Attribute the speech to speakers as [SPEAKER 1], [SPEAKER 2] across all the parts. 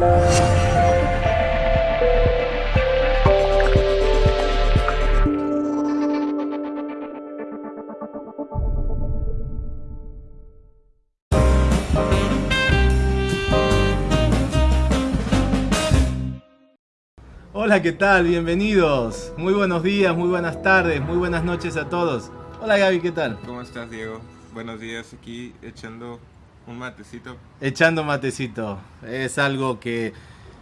[SPEAKER 1] Hola, ¿qué tal? Bienvenidos. Muy buenos días, muy buenas tardes, muy buenas noches a todos. Hola Gaby, ¿qué tal?
[SPEAKER 2] ¿Cómo estás, Diego? Buenos días, aquí echando un matecito.
[SPEAKER 1] Echando matecito. Es algo que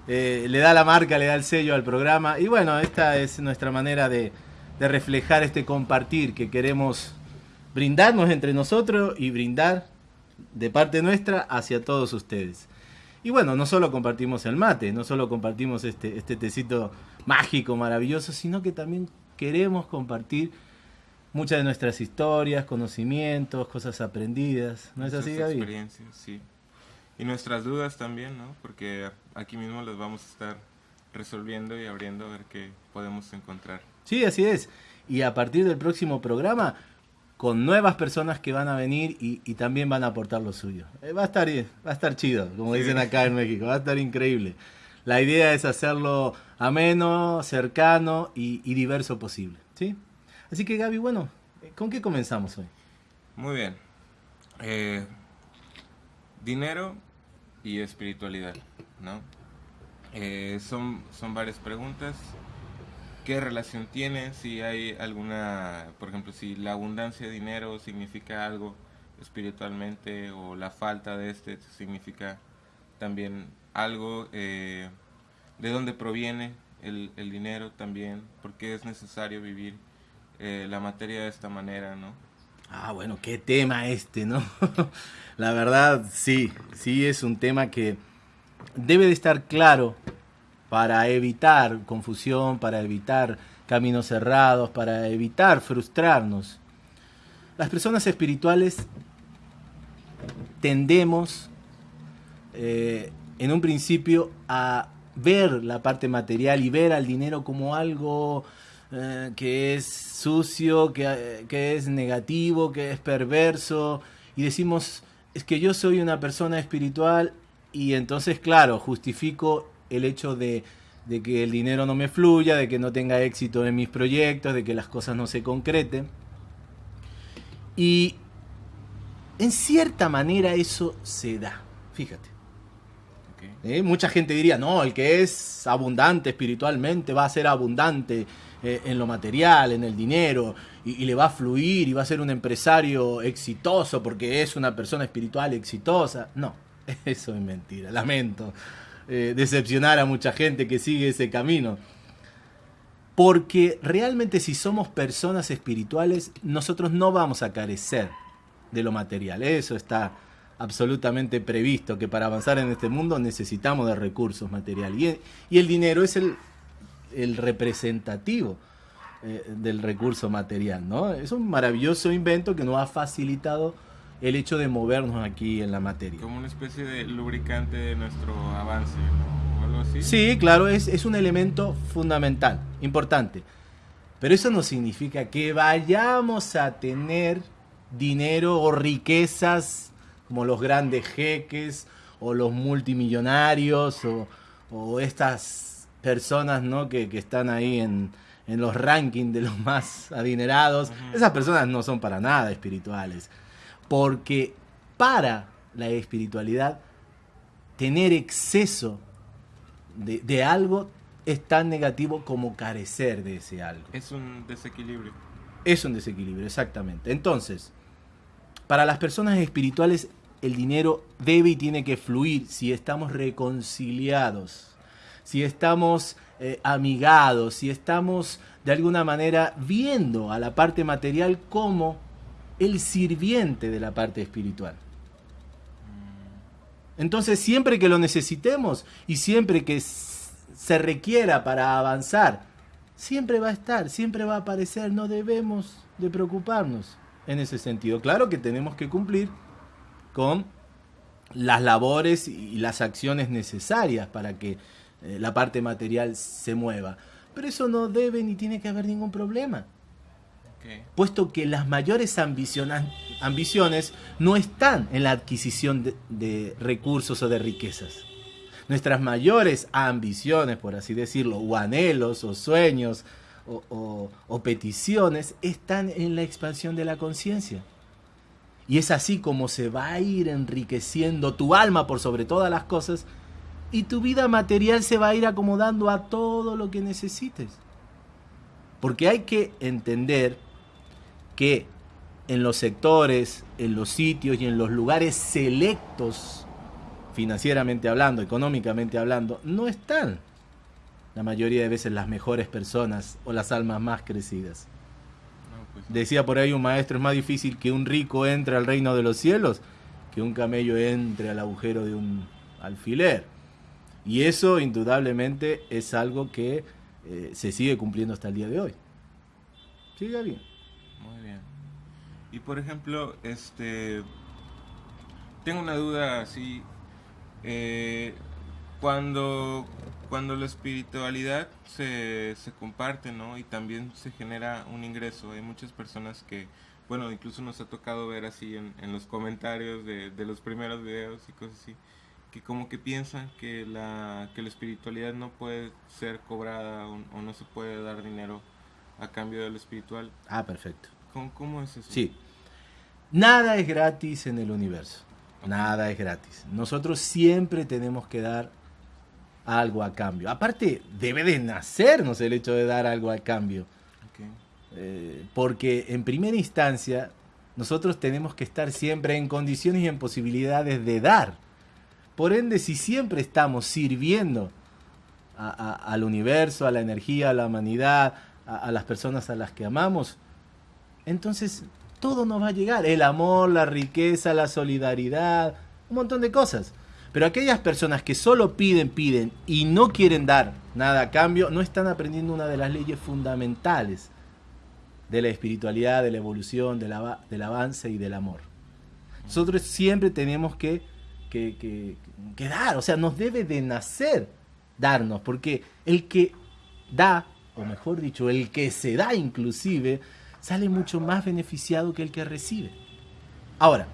[SPEAKER 1] eh, le da la marca, le da el sello al programa. Y bueno, esta es nuestra manera de, de reflejar este compartir que queremos brindarnos entre nosotros y brindar de parte nuestra hacia todos ustedes. Y bueno, no solo compartimos el mate, no solo compartimos este, este tecito mágico, maravilloso, sino que también queremos compartir muchas de nuestras historias, conocimientos, cosas aprendidas. ¿No es así, Gaby?
[SPEAKER 2] experiencias, sí. Y nuestras dudas también, ¿no? Porque aquí mismo las vamos a estar resolviendo y abriendo a ver qué podemos encontrar.
[SPEAKER 1] Sí, así es. Y a partir del próximo programa con nuevas personas que van a venir y, también van a aportar lo suyo. Eh, va a estar va a estar chido, como dicen acá en México, va a estar increíble. La idea es hacerlo ameno, cercano y, diverso posible, ¿sí? Así que Gaby, bueno, ¿con qué comenzamos hoy?
[SPEAKER 2] Muy bien. Eh, dinero y espiritualidad, ¿no? Eh, son, son varias preguntas qué relación tiene, si hay alguna, por ejemplo, si la abundancia de dinero significa algo espiritualmente o la falta de este significa también algo, eh, de dónde proviene el, dinero también, porque es necesario vivir eh, la materia de esta manera, ¿no?
[SPEAKER 1] Ah, bueno, qué tema este, ¿no? la verdad, sí, sí es un tema que debe de estar claro para evitar confusión, para evitar caminos cerrados, para evitar frustrarnos. Las personas espirituales tendemos eh, en un principio a ver la parte material y ver al dinero como algo eh, que es sucio, que, que es negativo, que es perverso, y decimos, es que yo soy una persona espiritual y entonces, claro, justifico el hecho de, que el dinero no me fluya, de que no tenga éxito en mis proyectos, de que las cosas no se concreten. Y en cierta manera eso se da, fíjate. ¿Eh? Mucha gente diría, no, el que es abundante espiritualmente va a ser abundante eh, en lo material, en el dinero, y, le va a fluir y va a ser un empresario exitoso porque es una persona espiritual exitosa. No, eso es mentira, lamento. Eh, decepcionar a mucha gente que sigue ese camino. Porque realmente si somos personas espirituales, nosotros no vamos a carecer de lo material. Eso está absolutamente previsto, que para avanzar en este mundo necesitamos de recursos materiales. Y, el dinero es el, representativo eh, del recurso material. ¿no? Es un maravilloso invento que nos ha facilitado el hecho de movernos aquí en la materia.
[SPEAKER 2] Como una especie de lubricante de nuestro avance, ¿no? ¿O algo así?
[SPEAKER 1] Sí, claro, es, es un elemento fundamental, importante. Pero eso no significa que vayamos a tener dinero o riquezas como los grandes jeques o los multimillonarios o, o estas personas ¿no? que, que están ahí en, en, los rankings de los más adinerados. Esas personas no son para nada espirituales. Porque para la espiritualidad, tener exceso de, algo es tan negativo como carecer de ese algo.
[SPEAKER 2] Es un desequilibrio.
[SPEAKER 1] Es un desequilibrio, exactamente. Entonces, para las personas espirituales, el dinero debe y tiene que fluir si estamos reconciliados, si estamos eh, amigados, si estamos de alguna manera viendo a la parte material como el sirviente de la parte espiritual. Entonces, siempre que lo necesitemos y siempre que se requiera para avanzar, siempre va a estar, siempre va a aparecer, no debemos de preocuparnos en ese sentido. Claro que tenemos que cumplir con las labores y las acciones necesarias para que eh, la parte material se mueva. Pero eso no debe ni tiene que haber ningún problema puesto que las mayores ambiciones no están en la adquisición de, recursos o de riquezas. nuestras mayores ambiciones, por así decirlo, o anhelos, o sueños, o, o peticiones, están en la expansión de la conciencia. Y es así como se va a ir enriqueciendo tu alma por sobre todas las cosas y tu vida material se va a ir acomodando a todo lo que necesites. Porque hay que entender que en los sectores, en los sitios y en los lugares selectos, financieramente hablando, económicamente hablando, no están la mayoría de veces las mejores personas o las almas más crecidas. Pues Decía por ahí un maestro, es más difícil que un rico entre al reino de los cielos que un camello entre al agujero de un alfiler. Y eso indudablemente es algo que eh, se sigue cumpliendo hasta el día de hoy. Sigue bien.
[SPEAKER 2] Muy bien. Y por ejemplo, este tengo una duda así. Eh, cuando, cuando la espiritualidad se, se comparte, ¿no? Y también se genera un ingreso. Hay muchas personas que, bueno, incluso nos ha tocado ver así en, en los comentarios de, de los primeros videos y cosas así que como que piensan que la, que la espiritualidad no puede ser cobrada o, no se puede dar dinero a cambio de lo espiritual.
[SPEAKER 1] Ah, perfecto.
[SPEAKER 2] ¿Cómo, cómo es eso?
[SPEAKER 1] Sí. Nada es gratis en el universo. Nada es gratis. Nosotros siempre tenemos que dar algo a cambio. Aparte, debe de nacernos el hecho de dar algo a cambio. Eh, porque en primera instancia, nosotros tenemos que estar siempre en condiciones y en posibilidades de dar. Por ende, si siempre estamos sirviendo al universo, a la energía, a la humanidad, a, las personas a las que amamos, entonces todo nos va a llegar. El amor, la riqueza, la solidaridad, un montón de cosas. Pero aquellas personas que solo piden, piden y no quieren dar nada a cambio, no están aprendiendo una de las leyes fundamentales de la espiritualidad, de la evolución, del avance y del amor. Nosotros siempre tenemos que que, dar, o sea, nos debe de nacer darnos, porque el que da, o mejor dicho, el que se da inclusive, sale mucho más beneficiado que el que recibe. Ahora,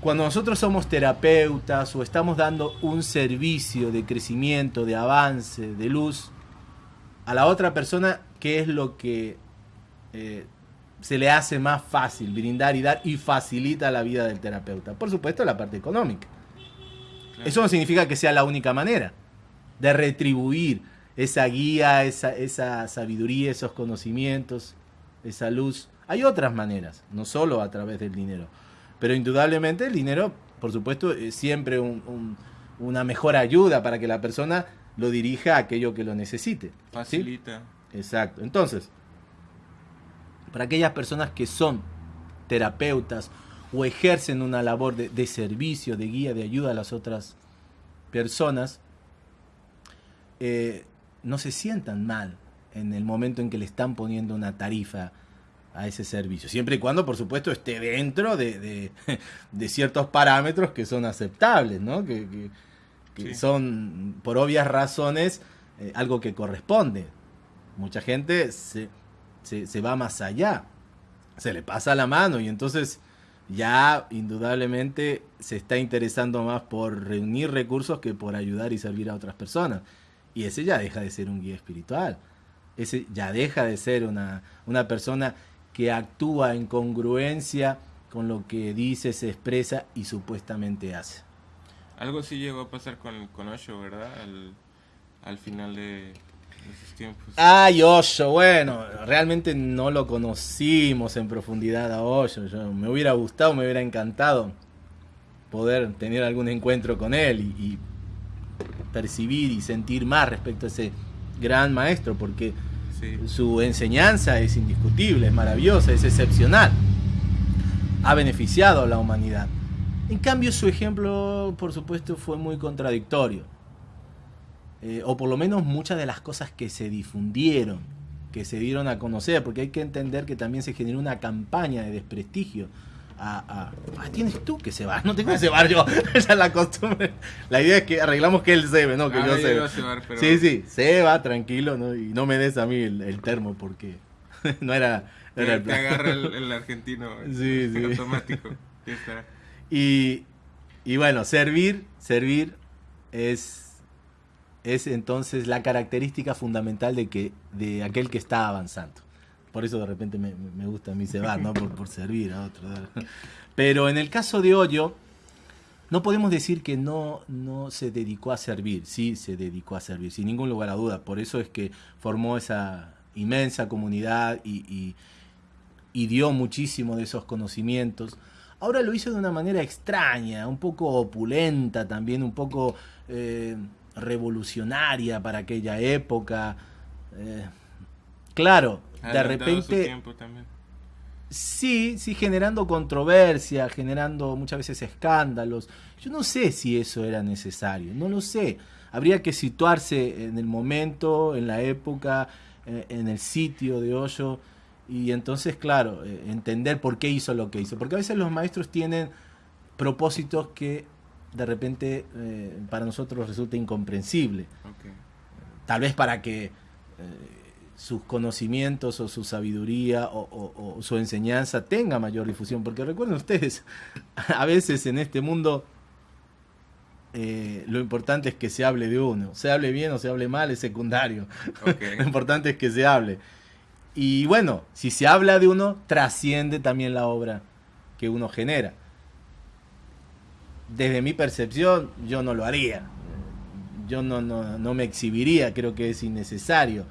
[SPEAKER 1] cuando nosotros somos terapeutas o estamos dando un servicio de crecimiento, de avance, de luz, a la otra persona, ¿qué es lo que eh, se le hace más fácil brindar y dar y facilita la vida del terapeuta. Por supuesto, la parte económica. Eso no significa que sea la única manera de retribuir esa guía, esa, esa sabiduría, esos conocimientos, esa luz. Hay otras maneras, no solo a través del dinero. Pero indudablemente el dinero, por supuesto, es siempre una mejor ayuda para que la persona lo dirija a aquello que lo necesite.
[SPEAKER 2] Facilita.
[SPEAKER 1] Exacto. Entonces, para aquellas personas que son terapeutas o ejercen una labor de, servicio, de guía, de ayuda a las otras personas, eh, no se sientan mal en el momento en que le están poniendo una tarifa a ese servicio. Siempre y cuando, por supuesto, esté dentro de, ciertos parámetros que son aceptables, ¿no? que, son, por obvias razones, eh, algo que corresponde. Mucha gente se, se, va más allá, se le pasa la mano y entonces ya indudablemente se está interesando más por reunir recursos que por ayudar y servir a otras personas. Y ese ya deja de ser un guía espiritual. Ese ya deja de ser una, una persona que actúa en congruencia con lo que dice, se expresa y supuestamente hace.
[SPEAKER 2] Algo sí llegó a pasar con, con Osho, ¿verdad? al final de,
[SPEAKER 1] Ay, Osho, bueno, realmente no lo conocimos en profundidad a Osho. me hubiera gustado, me hubiera encantado poder tener algún encuentro con él y, percibir y sentir más respecto a ese gran maestro, porque su enseñanza es indiscutible, es maravillosa, es excepcional. Ha beneficiado a la humanidad. En cambio, su ejemplo, por supuesto, fue muy contradictorio. Eh, o por lo menos muchas de las cosas que se difundieron, que se dieron a conocer, porque hay que entender que también se generó una campaña de desprestigio. A, tienes tú que se va, no tengo que cebar yo, esa es la costumbre. La idea es que arreglamos que él se ve, no que ah, yo se pero... Sí, sí, se va tranquilo, ¿no? y no me des a mí el, termo porque no era,
[SPEAKER 2] era el agarra el, argentino sí, sí. automático.
[SPEAKER 1] Y, y bueno, servir, servir es, es entonces la característica fundamental de, que, de aquel que está avanzando. Por eso de repente me, gusta a mí cebar, ¿no? Por, por servir a otro. Pero en el caso de Hoyo, no podemos decir que no, no se dedicó a servir, sí se dedicó a servir, sin ningún lugar a duda. Por eso es que formó esa inmensa comunidad y, dio muchísimo de esos conocimientos. Ahora lo hizo de una manera extraña, un poco opulenta también, un poco eh, revolucionaria para aquella época. Eh, claro, de repente... Sí, sí, generando controversia, generando muchas veces escándalos. Yo no sé si eso era necesario, no lo sé. Habría que situarse en el momento, en la época, eh, en el sitio de Hoyo y entonces, claro, eh, entender por qué hizo lo que hizo. Porque a veces los maestros tienen propósitos que de repente eh, para nosotros resulta incomprensible. Tal vez para que sus conocimientos o su sabiduría o, su enseñanza tenga mayor difusión. Porque recuerden ustedes, a veces en este mundo eh, lo importante es que se hable de uno. Se hable bien o se hable mal es secundario. lo importante es que se hable. Y bueno, si se habla de uno, trasciende también la obra que uno genera. Desde mi percepción, yo no lo haría. Yo no, no, no me exhibiría, creo que es innecesario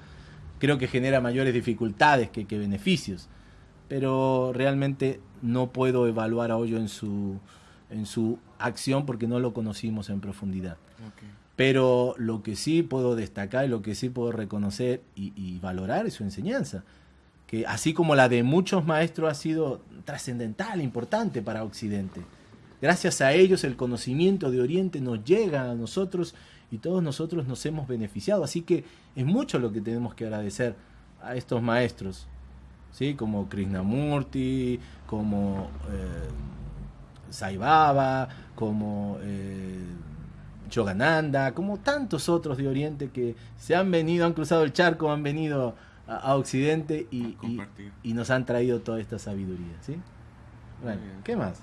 [SPEAKER 1] creo que genera mayores dificultades que, beneficios. Pero realmente no puedo evaluar a Hoyo en su, en su acción porque no lo conocimos en profundidad. Pero lo que sí puedo destacar y lo que sí puedo reconocer y, valorar es su enseñanza, que así como la de muchos maestros ha sido trascendental, importante para Occidente. Gracias a ellos el conocimiento de Oriente nos llega a nosotros y todos nosotros nos hemos beneficiado. Así que es mucho lo que tenemos que agradecer a estos maestros, ¿sí? como Krishnamurti, como eh, Sai Baba, como eh, Yogananda, como tantos otros de Oriente que se han venido, han cruzado el charco, han venido a, Occidente y, y, nos han traído toda esta sabiduría. ¿sí? Bueno, ¿qué más?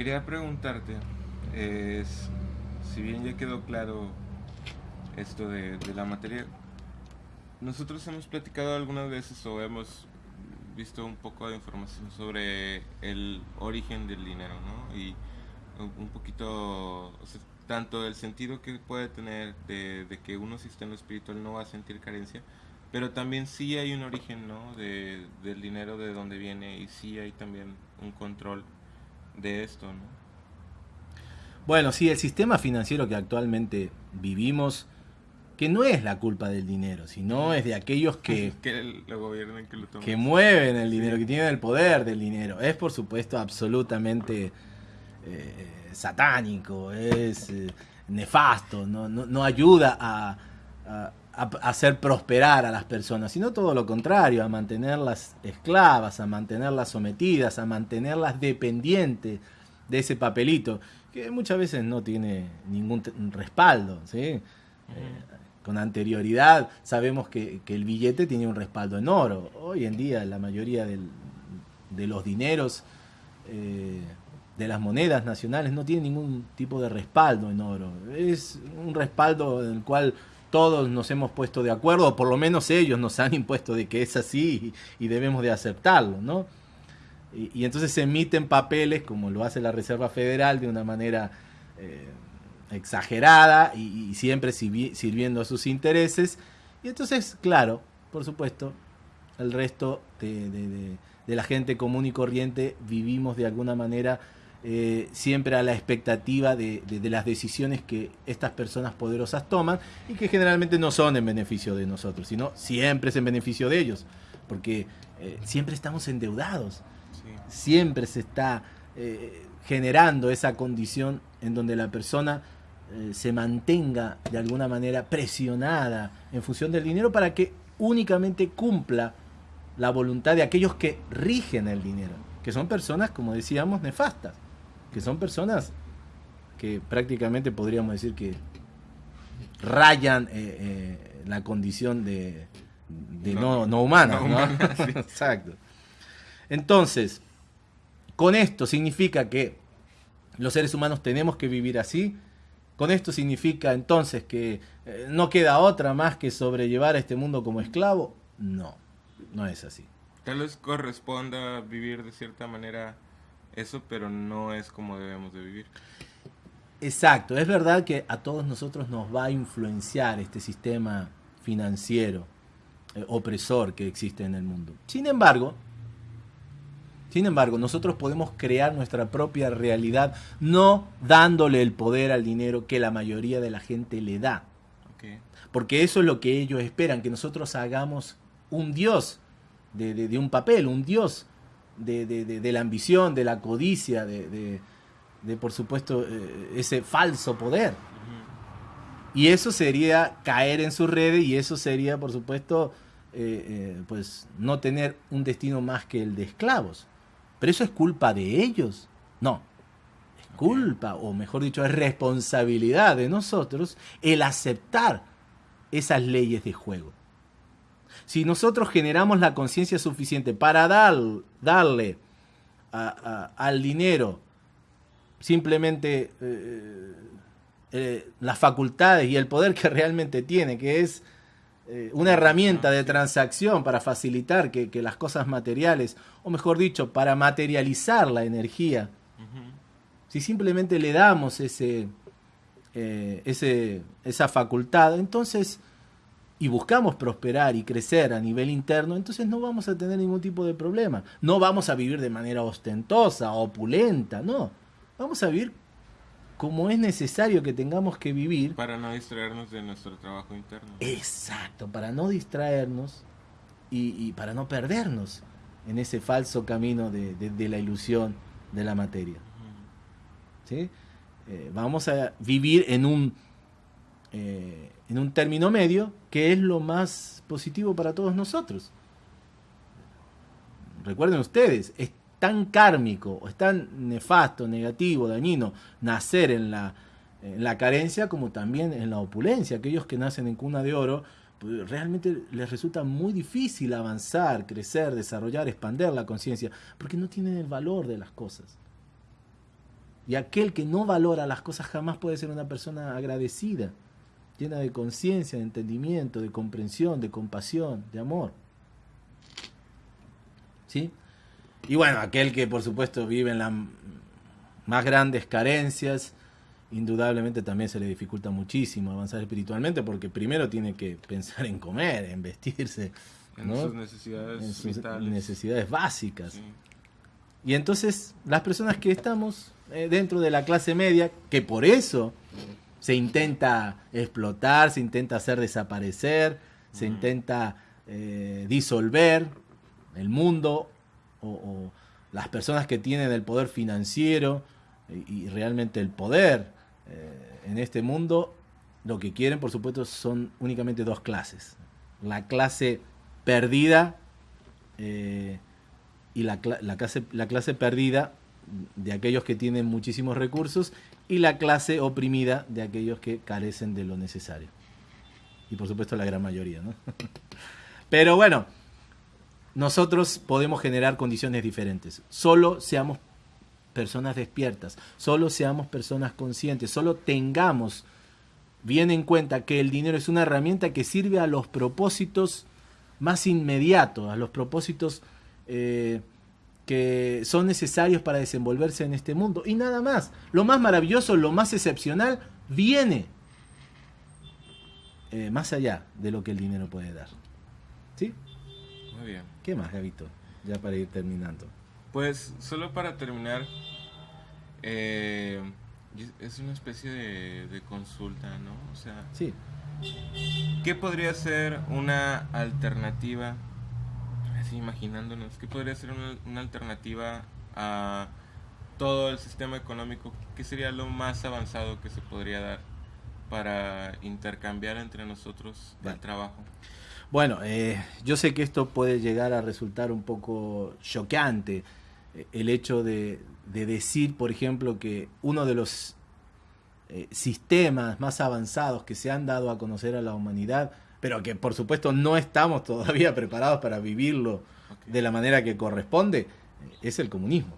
[SPEAKER 2] Quería preguntarte, es, si bien ya quedó claro esto de, la materia, nosotros hemos platicado algunas veces o hemos visto un poco de información sobre el origen del dinero, ¿no? Y un poquito, tanto el sentido que puede tener de, que uno si está en lo espiritual no va a sentir carencia, pero también sí hay un origen, ¿no? De, del dinero, de dónde viene, y sí hay también un control de esto, ¿no?
[SPEAKER 1] Bueno, sí, el sistema financiero que actualmente vivimos, que no es la culpa del dinero, sino es de aquellos que, que, mueven el dinero, que tienen el poder del dinero. Es, por supuesto, absolutamente eh, satánico, es eh, nefasto, no, ayuda a, hacer prosperar a las personas, sino todo lo contrario, a mantenerlas esclavas, a mantenerlas sometidas, a mantenerlas dependientes de ese papelito que muchas veces no tiene ningún respaldo. ¿sí? Eh, con anterioridad sabemos que, el billete tiene un respaldo en oro. Hoy en día la mayoría de los dineros, eh, de las monedas nacionales, no tienen ningún tipo de respaldo en oro. Es un respaldo en el cual todos nos hemos puesto de acuerdo, o por lo menos ellos nos han impuesto de que es así y, debemos de aceptarlo, ¿no? Y, entonces se emiten papeles, como lo hace la Reserva Federal, de una manera eh, exagerada y, siempre sirviendo a sus intereses. Y entonces, claro, por supuesto, el resto de, la gente común y corriente vivimos de alguna manera eh, siempre a la expectativa de, las decisiones que estas personas poderosas toman y que generalmente no son en beneficio de nosotros, sino siempre es en beneficio de ellos, porque eh, siempre estamos endeudados. Siempre se está eh, generando esa condición en donde la persona se mantenga de alguna manera presionada en función del dinero para que únicamente cumpla la voluntad de aquellos que rigen el dinero, que son personas, como decíamos, nefastas, que son personas que prácticamente podríamos decir que rayan eh, la condición de, no, no, humana. Exacto. Entonces, con esto significa que los seres humanos tenemos que vivir así, ¿Con esto significa entonces que eh, no queda otra más que sobrellevar a este mundo como esclavo? No, no es así.
[SPEAKER 2] Tal vez corresponda vivir de cierta manera eso, pero no es como debemos de vivir.
[SPEAKER 1] Exacto, es verdad que a todos nosotros nos va a influenciar este sistema financiero eh, opresor que existe en el mundo. Sin embargo, sin embargo, nosotros podemos crear nuestra propia realidad no dándole el poder al dinero que la mayoría de la gente le da. Porque eso es lo que ellos esperan, que nosotros hagamos un Dios de, un papel, un Dios de, la ambición, de la codicia, de, por supuesto, eh, ese falso poder. Y eso sería caer en su redes y eso sería, por supuesto, eh, eh, pues no tener un destino más que el de esclavos. Pero eso es culpa de ellos. No. Es culpa, o mejor dicho, es responsabilidad de nosotros el aceptar esas leyes de juego. Si nosotros generamos la conciencia suficiente para dar, darle al dinero simplemente eh, eh, las facultades y el poder que realmente tiene, que es eh, una herramienta de transacción para facilitar que, las cosas materiales, o mejor dicho, para materializar la energía, si simplemente le damos ese, ese, esa facultad, entonces, y buscamos prosperar y crecer a nivel interno, entonces no vamos a tener ningún tipo de problema. No vamos a vivir de manera ostentosa, opulenta, no. Vamos a vivir como es necesario que tengamos que vivir.
[SPEAKER 2] Para no distraernos de nuestro trabajo interno.
[SPEAKER 1] Exacto, para no distraernos y, para no perdernos en ese falso camino de, la ilusión de la materia. ¿Sí? Eh, vamos a vivir en un, eh, en un término medio que es lo más positivo para todos nosotros. Recuerden ustedes, tan kármico, o es tan nefasto, negativo, dañino nacer en la, en la carencia como también en la opulencia. Aquellos que nacen en cuna de oro, pues realmente les resulta muy difícil avanzar, crecer, desarrollar, expander la conciencia, porque no tienen el valor de las cosas. Y aquel que no valora las cosas jamás puede ser una persona agradecida, llena de conciencia, de entendimiento, de comprensión, de compasión, de amor. ¿Sí? Y bueno, aquel que por supuesto vive en las más grandes carencias, indudablemente también se le dificulta muchísimo avanzar espiritualmente porque primero tiene que pensar en comer, en vestirse,
[SPEAKER 2] en sus necesidades,
[SPEAKER 1] necesidades básicas. Y entonces las personas que estamos eh, dentro de la clase media, que por eso se intenta explotar, se intenta hacer desaparecer, se intenta eh, disolver el mundo o, las personas que tienen el poder financiero y, realmente el poder eh, en este mundo, lo que quieren, por supuesto, son únicamente dos clases. La clase perdida eh, y la, clase, la clase perdida de aquellos que tienen muchísimos recursos y la clase oprimida de aquellos que carecen de lo necesario. Y por supuesto la gran mayoría, ¿no? Pero bueno, nosotros podemos generar condiciones diferentes. Solo seamos personas despiertas, solo seamos personas conscientes, solo tengamos bien en cuenta que el dinero es una herramienta que sirve a los propósitos más inmediatos, a los propósitos eh, que son necesarios para desenvolverse en este mundo. Y nada más. Lo más maravilloso, lo más excepcional, viene eh, más allá de lo que el dinero puede dar. ¿Sí?
[SPEAKER 2] bien.
[SPEAKER 1] ¿Qué más, Gavito? Ya para ir terminando.
[SPEAKER 2] Pues solo para terminar, eh, es una especie de, consulta, ¿no? O sea,
[SPEAKER 1] sí.
[SPEAKER 2] ¿qué podría ser una alternativa, así imaginándonos, qué podría ser una, una alternativa a todo el sistema económico? ¿Qué sería lo más avanzado que se podría dar para intercambiar entre nosotros el trabajo?
[SPEAKER 1] Bueno, eh, yo sé que esto puede llegar a resultar un poco choqueante, eh, el hecho de, decir, por ejemplo, que uno de los eh, sistemas más avanzados que se han dado a conocer a la humanidad, pero que por supuesto no estamos todavía preparados para vivirlo de la manera que corresponde, es el comunismo.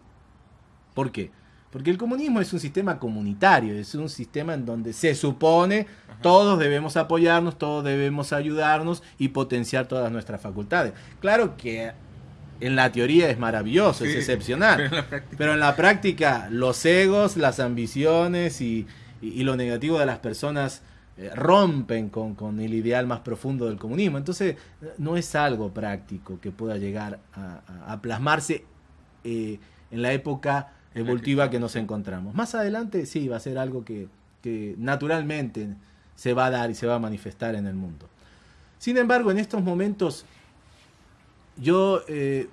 [SPEAKER 1] ¿Por qué? Porque el comunismo es un sistema comunitario, es un sistema en donde se supone todos debemos apoyarnos, todos debemos ayudarnos y potenciar todas nuestras facultades. Claro que en la teoría es maravilloso, es excepcional, pero en, la práctica los egos, las ambiciones y, lo negativo de las personas eh, rompen con, el ideal más profundo del comunismo. Entonces no es algo práctico que pueda llegar a, plasmarse eh, en la época evolutiva que nos encontramos. Más adelante sí, va a ser algo que, naturalmente se va a dar y se va a manifestar en el mundo. Sin embargo, en estos momentos yo eh,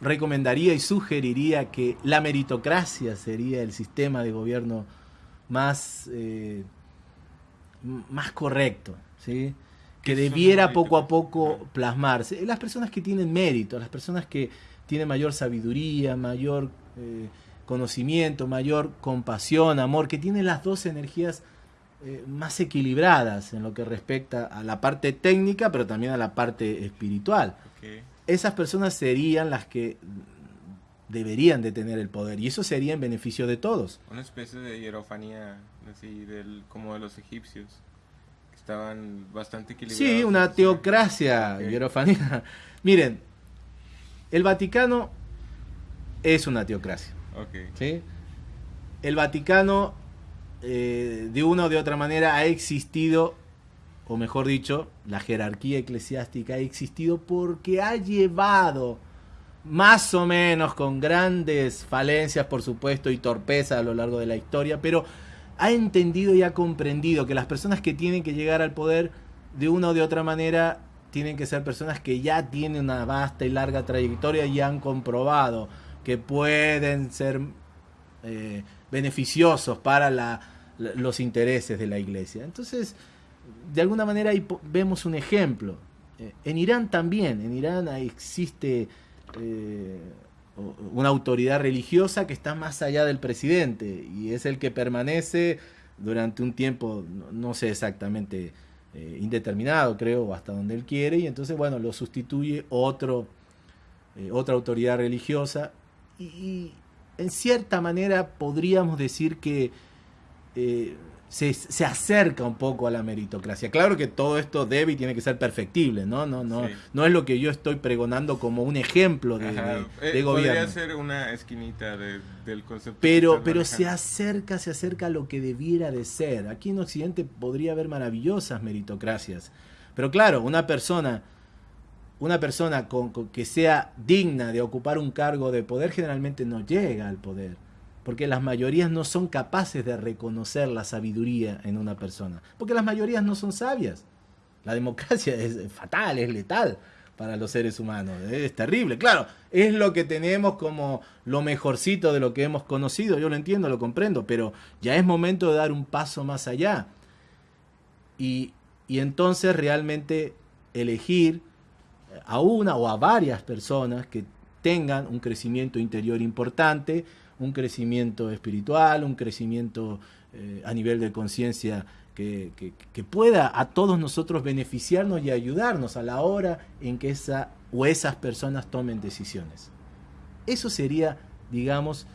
[SPEAKER 1] recomendaría y sugeriría que la meritocracia sería el sistema de gobierno más, eh, más correcto, ¿sí? que debiera poco a poco plasmarse. Las personas que tienen mérito, las personas que tienen mayor sabiduría, mayor eh, conocimiento, mayor compasión, amor, que tiene las dos energías eh, más equilibradas en lo que respecta a la parte técnica, pero también a la parte espiritual. Esas personas serían las que deberían de tener el poder y eso sería en beneficio de todos.
[SPEAKER 2] Una especie de hierofanía, así, del, como de los egipcios, que estaban bastante equilibrados.
[SPEAKER 1] Sí, una teocracia, hierofanía. Miren, el Vaticano es una teocracia. ¿sí? El Vaticano, eh, de una o de otra manera, ha existido, o mejor dicho, la jerarquía eclesiástica ha existido porque ha llevado, más o menos con grandes falencias, por supuesto, y torpeza a lo largo de la historia, pero ha entendido y ha comprendido que las personas que tienen que llegar al poder, de una o de otra manera, tienen que ser personas que ya tienen una vasta y larga trayectoria y han comprobado que pueden ser eh, beneficiosos para los intereses de la iglesia. Entonces, de alguna manera ahí vemos un ejemplo. Eh, en Irán también, en Irán existe eh, una autoridad religiosa que está más allá del presidente y es el que permanece durante un tiempo, no, sé exactamente, indeterminado creo, hasta donde él quiere, y entonces, bueno, lo sustituye otro, otra autoridad religiosa. Y, en cierta manera podríamos decir que eh, se, acerca un poco a la meritocracia. Claro que todo esto debe y tiene que ser perfectitible, ¿no? No, no, no es lo que yo estoy pregonando como un ejemplo de, eh, gobierno. Podría
[SPEAKER 2] ser una esquinita del concepto.
[SPEAKER 1] Pero, pero se acerca, se acerca a lo que debiera de ser. Aquí en Occidente podría haber maravillosas meritocracias. Pero claro, una persona una persona con, que sea digna de ocupar un cargo de poder generalmente no llega al poder, porque las mayorías no son capaces de reconocer la sabiduría en una persona, porque las mayorías no son sabias. La democracia es fatal, es letal para los seres humanos, es terrible. Claro, es lo que tenemos como lo mejorcito de lo que hemos conocido, yo lo entiendo, lo comprendo, pero ya es momento de dar un paso más allá. Y, y entonces realmente elegir a una o a varias personas que tengan un crecimiento interior importante, un crecimiento espiritual, un crecimiento eh, a nivel de conciencia que, pueda a todos nosotros beneficiarnos y ayudarnos a la hora en que esa o esas personas tomen decisiones. Eso sería, digamos,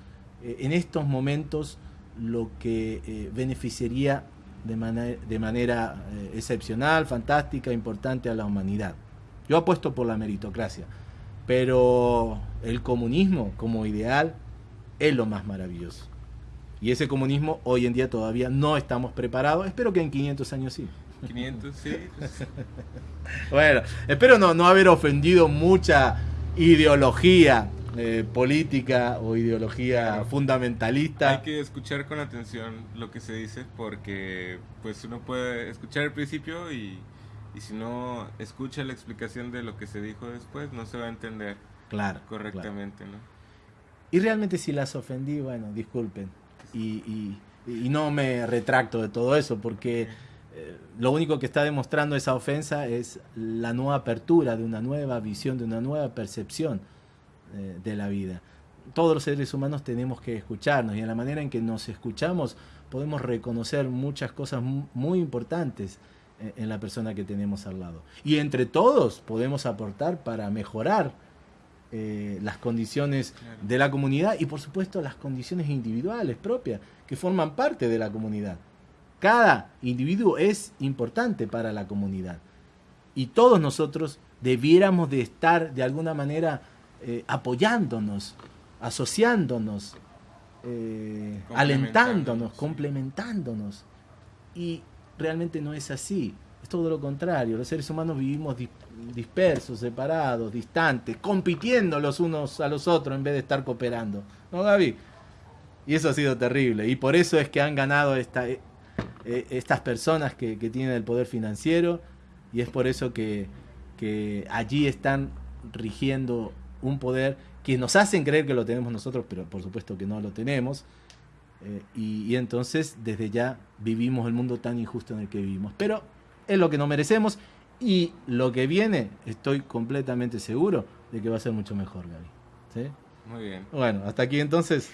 [SPEAKER 1] eh, en estos momentos lo que eh, beneficiaría de, de manera excepcional, fantástica, importante a la humanidad. Yo apuesto por la meritocracia, pero el comunismo como ideal es lo más maravilloso. Y ese comunismo hoy en día todavía no estamos preparados. Espero que en 500 años sí.
[SPEAKER 2] 500, sí.
[SPEAKER 1] bueno, espero no, no haber ofendido mucha ideología eh, política o ideología fundamentalista.
[SPEAKER 2] Hay que escuchar con atención lo que se dice porque pues uno puede escuchar el principio y y si no escucha la explicación de lo que se dijo después, no se va a entender
[SPEAKER 1] claro,
[SPEAKER 2] correctamente. ¿no?
[SPEAKER 1] Y realmente si las ofendí, bueno, disculpen. Y, y, no me retracto de todo eso, porque eh, lo único que está demostrando esa ofensa es la nueva apertura de una nueva visión, de una nueva percepción eh, de la vida. Todos los seres humanos tenemos que escucharnos y en la manera en que nos escuchamos podemos reconocer muchas cosas muy importantes en la persona que tenemos al lado. Y entre todos podemos aportar para mejorar eh, las condiciones de la comunidad y por supuesto las condiciones individuales propias que forman parte de la comunidad. Cada individuo es importante para la comunidad y todos nosotros debiéramos de estar de alguna manera eh, apoyándonos, asociándonos, eh, alentándonos, complementándonos. Y realmente no es así. Es todo lo contrario. Los seres humanos vivimos dispersos, separados, distantes, compitiendo los unos a los otros en vez de estar cooperando. ¿No, Gaby? Y eso ha sido terrible. Y por eso es que han ganado esta, eh, eh, estas personas que, tienen el poder financiero. Y es por eso que, allí están rigiendo un poder que nos hacen creer que lo tenemos nosotros, pero por supuesto que no lo tenemos. Eh, y, y, entonces desde ya vivimos el mundo tan injusto en el que vivimos. Pero es lo que no merecemos y lo que viene, estoy completamente seguro de que va a ser mucho mejor, Gaby.
[SPEAKER 2] Muy bien.
[SPEAKER 1] Bueno, hasta aquí entonces.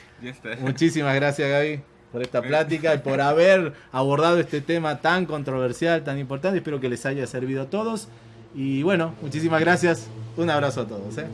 [SPEAKER 1] Muchísimas gracias, Gaby, por esta plática y por haber abordado este tema tan controversial, tan importante. Espero que les haya servido a todos. Y bueno, muchísimas gracias. Un abrazo a todos. ¿eh?